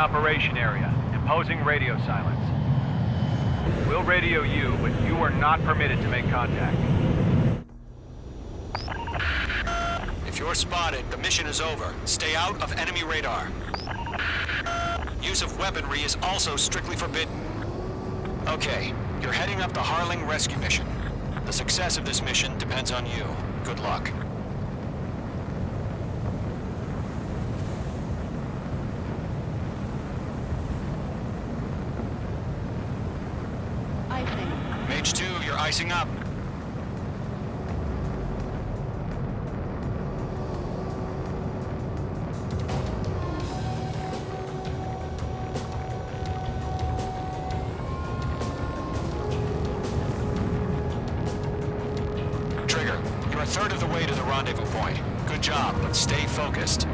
operation area, imposing radio silence. We'll radio you, but you are not permitted to make contact. If you're spotted, the mission is over. Stay out of enemy radar. Use of weaponry is also strictly forbidden. Okay, you're heading up the Harling rescue mission. The success of this mission depends on you. Good luck. Icing. Mage 2, up. Trigger, you're a third of the way to the rendezvous point. Good job, but stay focused.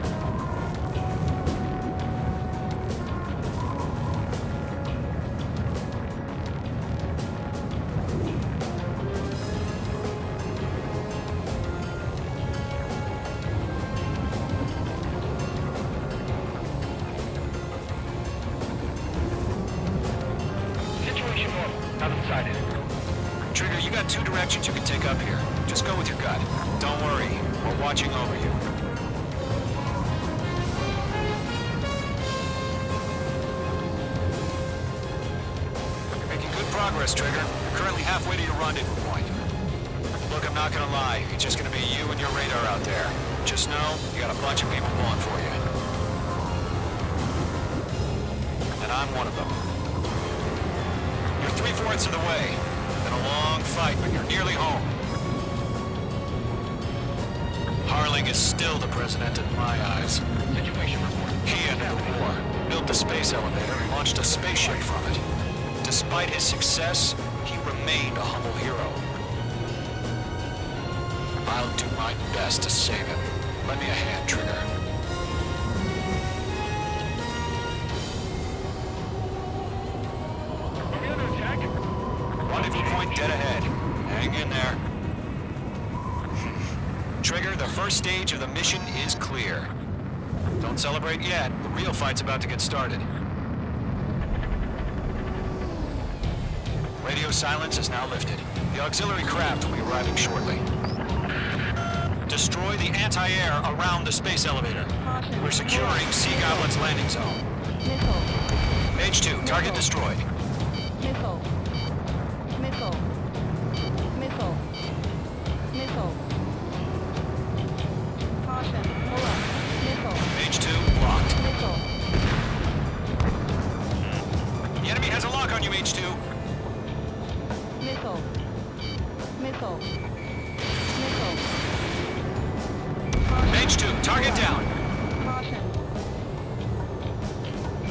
Directions you can take up here. Just go with your gut. Don't worry, we're watching over you. You're making good progress, Trigger. You're currently halfway to your rendezvous point. Look, I'm not gonna lie. It's just gonna be you and your radar out there. Just know, you got a bunch of people pulling for you. And I'm one of them. You're three-fourths of the way. A long fight, but you're nearly home. Harling is still the president in my eyes. Situation report. He ended the war, built the space elevator, and launched a spaceship from it. Despite his success, he remained a humble hero. I'll do my best to save him. Lend me a hand, Trigger. Dead ahead. Hang in there. Trigger, the first stage of the mission is clear. Don't celebrate yet. The real fight's about to get started. Radio silence is now lifted. The auxiliary craft will be arriving shortly. Destroy the anti-air around the space elevator. We're securing Sea Goblin's landing zone. Mage 2, target destroyed. Missile. Target down. Caution.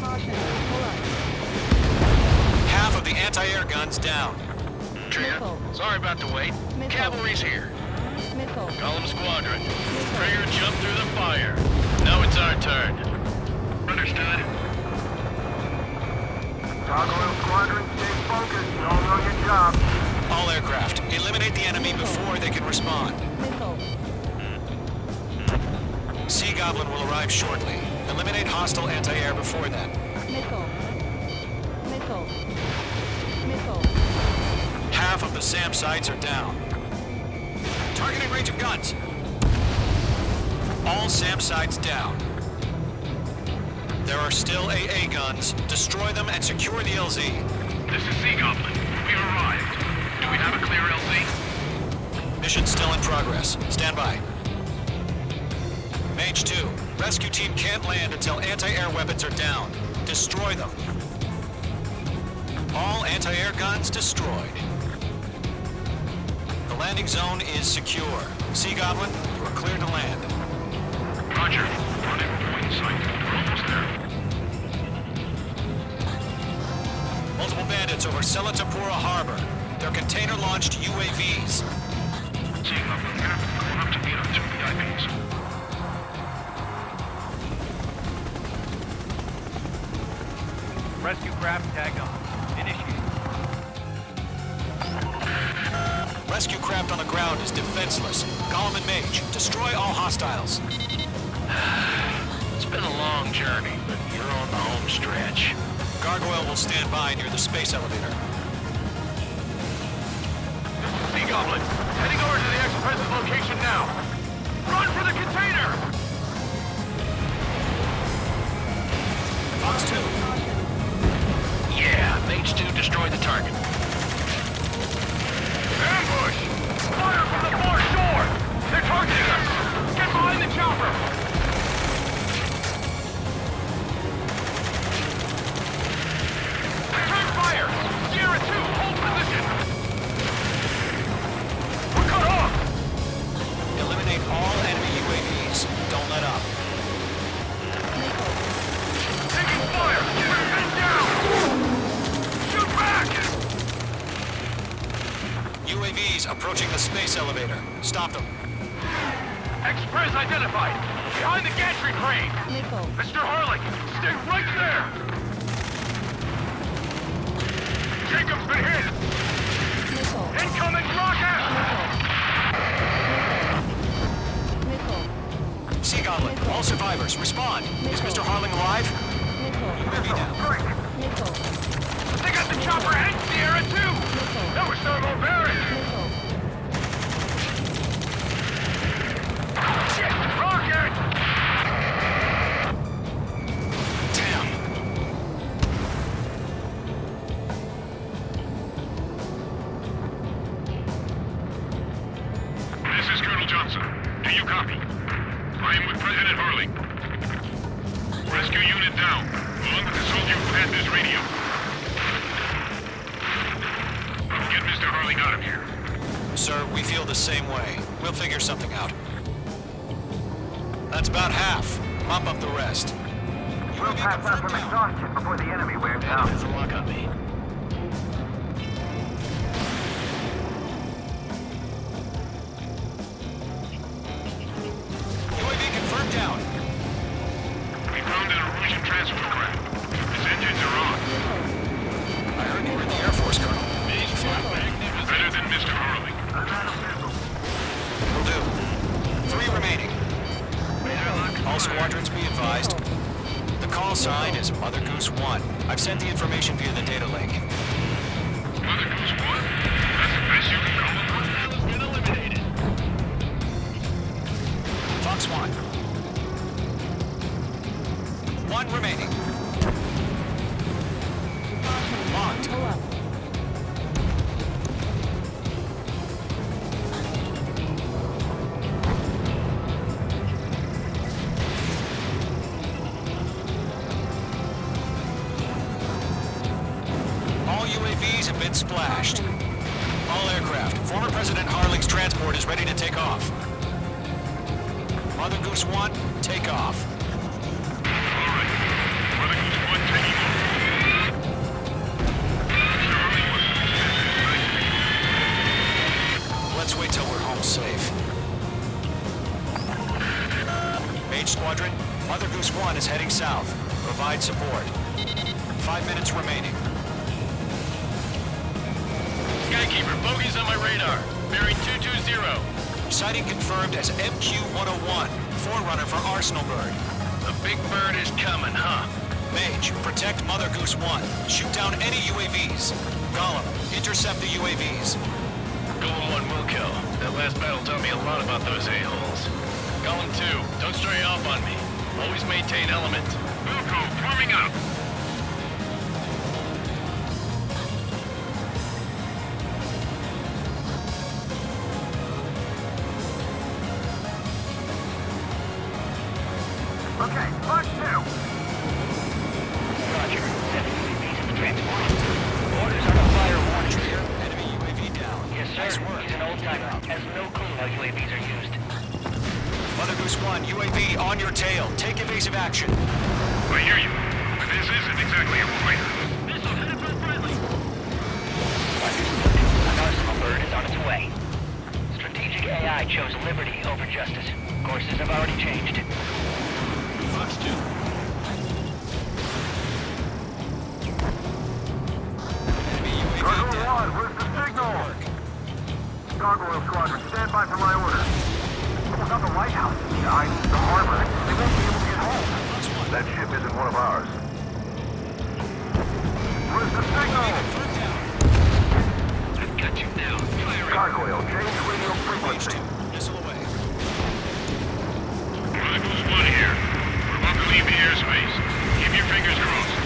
Caution. Pull up. Half of the anti-air guns down. Trigger. Sorry about the wait. Missile. Cavalry's here. Missile. Golem Squadron. Trigger jumped through the fire. Now it's our turn. Understood. Gargoyle Squadron, stay focused. You all know your job. All aircraft, eliminate the enemy before they can respond. Missile. Sea Goblin will arrive shortly. Eliminate hostile anti-air before then. Missile. Missile. Missile. Half of the SAM sites are down. Targeting range of guns. All SAM sites down. There are still AA guns. Destroy them and secure the LZ. This is Sea Goblin. We arrived. Do we have a clear LZ? Mission still in progress. Stand by. Mage 2, rescue team can't land until anti-air weapons are down. Destroy them. All anti-air guns destroyed. The landing zone is secure. Sea Goblin, you are clear to land. Roger. Rendezvous point in sight. We're almost there. Multiple bandits over Selatapura Harbor. They're container-launched UAVs. Sea Goblin here. Going up to meet our two VIPs. Rescue craft tagged on. Initiate. Rescue craft on the ground is defenseless. Golem and Mage, destroy all hostiles. It's been a long journey, but you're on the home home stretch. Gargoyle will stand by near the space elevator. Sea Goblin, heading over to the ex-president's location now. Run for the container! Fox 2. Yeah, Mage 2 destroyed the target. Ambush! Fire from the far shore! They're targeting us! Get behind the chopper! Missile. Incoming rocket! All survivors, respond. Is Mr. Harling alive? They got the chopper and Sierra too! That was thermobaric! Figure something out. That's about half. Mop up the rest. We'll pass out confirmed from exhaustion before the enemy wears out. on me. Advised. The call sign is Mother Goose 1. I've sent the information via the data link. Mother Goose 1? That's the best you can call it? Been eliminated. Fox 1. One remaining. Locked. Have been splashed. All aircraft. Former President Harling's transport is ready to take off. Mother Goose 1, take off. All right. Mother Goose 1 taking off. Let's wait till we're home safe. Mage Squadron, Mother Goose 1 is heading south. Provide support. Five minutes remaining. Skykeeper, bogeys on my radar. Bearing 220. Sighting confirmed as MQ-101, forerunner for Arsenal Bird. The big bird is coming, huh? Mage, protect Mother Goose 1. Shoot down any UAVs. Golem, intercept the UAVs. Golem 1 will kill. That last battle taught me a lot about those a-holes. Golem 2, don't stray off on me. Always maintain element. Wilco, forming up. UAVs are used. Mother Goose 1, UAV on your tail. Take evasive action. I hear you. But this isn't exactly a fighter. An arsenal bird is on its way. Strategic AI chose liberty over justice. Courses have already changed. Fox 2. Enemy Gargoyle Squadron, stand by for my orders. Not the White House. I, the harbor. They won't be able to get home. That ship isn't one of ours. the signal! I've got you now. Firing. Gargoyle, change radio frequency. missile away. Mother Goose 1 here. We're about to leave the airspace. Keep your fingers crossed.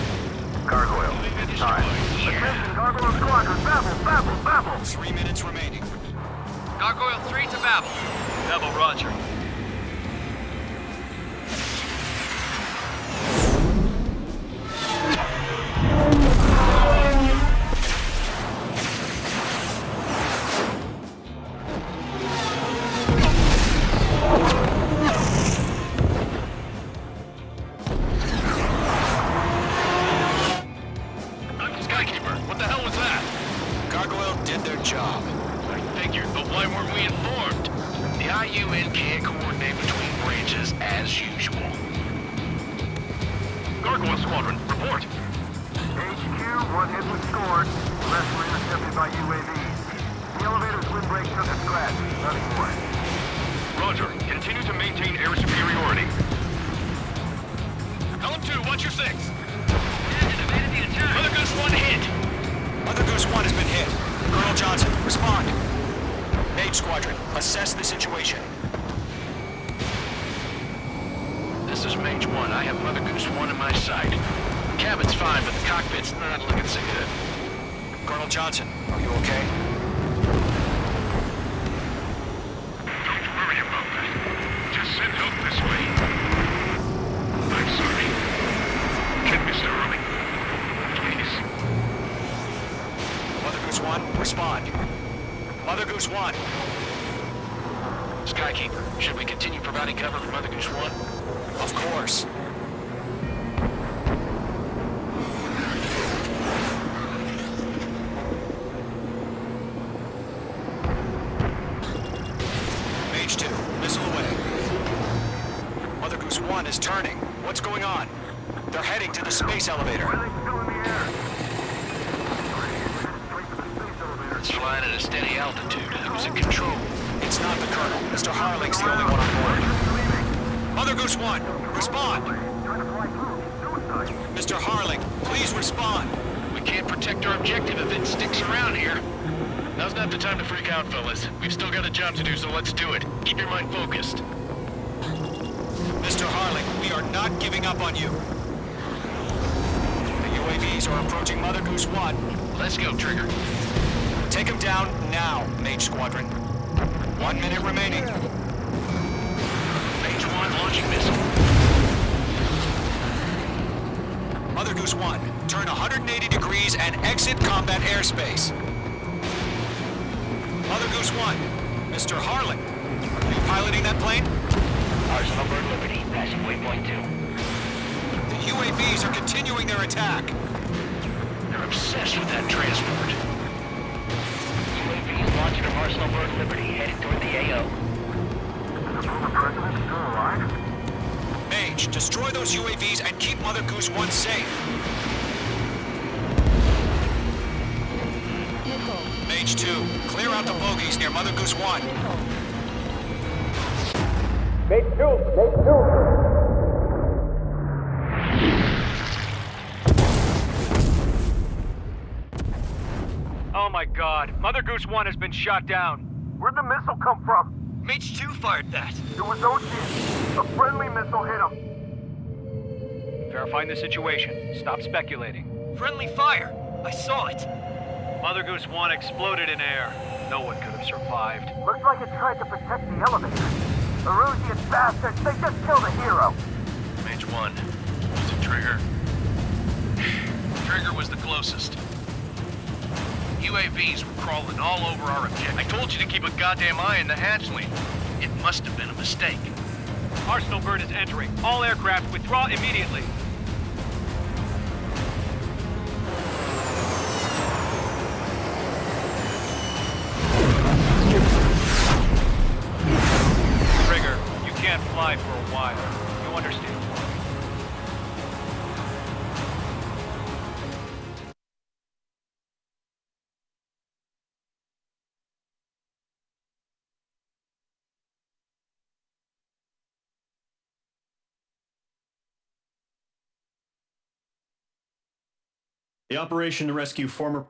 Gargoyle, it's time. Attention, Gargoyle Squadron, babble, babble, babble! Three minutes remaining. Gargoyle 3 to Babel. Babel, roger. What the hell was that? Gargoyle did their job. I figured, but why weren't we informed? The IUN can't coordinate between branches as usual. Gargoyle Squadron, report. HQ, one hit was scored. The rest were intercepted by UAVs. The elevator's windbreak took a scratch. Nothing more. Roger. Continue to maintain air superiority. Golem 2, watch your six. Mother Goose 1 hit. Mother Goose 1 has been hit. Colonel Johnson, respond. Mage Squadron, assess the situation. This is Mage 1. I have Mother Goose 1 in my sight. The Cabin's fine, but the cockpit's not looking so good. Colonel Johnson, are you okay? Don't worry about that. Just send help this way. I'm sorry. Get Mr. Harling. Please. Mother Goose 1, respond. Mother Goose 1, Skykeeper, should we continue providing cover for Mother Goose 1? of course. Mage 2, missile away. Mother Goose 1 is turning. What's going on? They're heading to the space elevator. Everything's still in the air. Straight to the space elevator. It's flying at a steady altitude. Who's in control? It's not the Colonel. Mr. Harling's the only one on board. Mother Goose 1, respond! Mr. Harling, please respond! We can't protect our objective if it sticks around here. Now's not the time to freak out, fellas. We've still got a job to do, so let's do it. Keep your mind focused. Mr. Harling, we are not giving up on you. The UAVs are approaching Mother Goose 1. Let's go, Trigger. Take them down now, Mage Squadron. One minute remaining. Mage 1 launching missile. Mother Goose 1, turn 180 degrees and exit combat airspace. Mother Goose 1, Mr. Harling, are you piloting that plane? Arsenal Bird Liberty, passing waypoint 2. The UAVs are continuing their attack. They're obsessed with that transport. UAVs launched from Arsenal Bird Liberty, headed toward the AO. The former president still alive? Mage, destroy those UAVs and keep Mother Goose 1 safe. Nickel. Mage 2, clear out the bogies near Mother Goose 1. Nickel. Oh my god. Mother Goose 1 has been shot down. Where'd the missile come from? Mage 2 fired that. It was Ocean. A friendly missile hit him. Verifying the situation. Stop speculating. Friendly fire! I saw it! Mother Goose 1 exploded in air. No one could have survived. Looks like it tried to protect the elevator. The Erusian bastards, they just killed a hero. Mage 1. Was it Trigger? Trigger was the closest. UAVs were crawling all over our objective. I told you to keep a goddamn eye on the hatchling. It must have been a mistake. Arsenal Bird is entering. All aircraft withdraw immediately. Trigger, you can't fly for a while. You understand? The operation to rescue former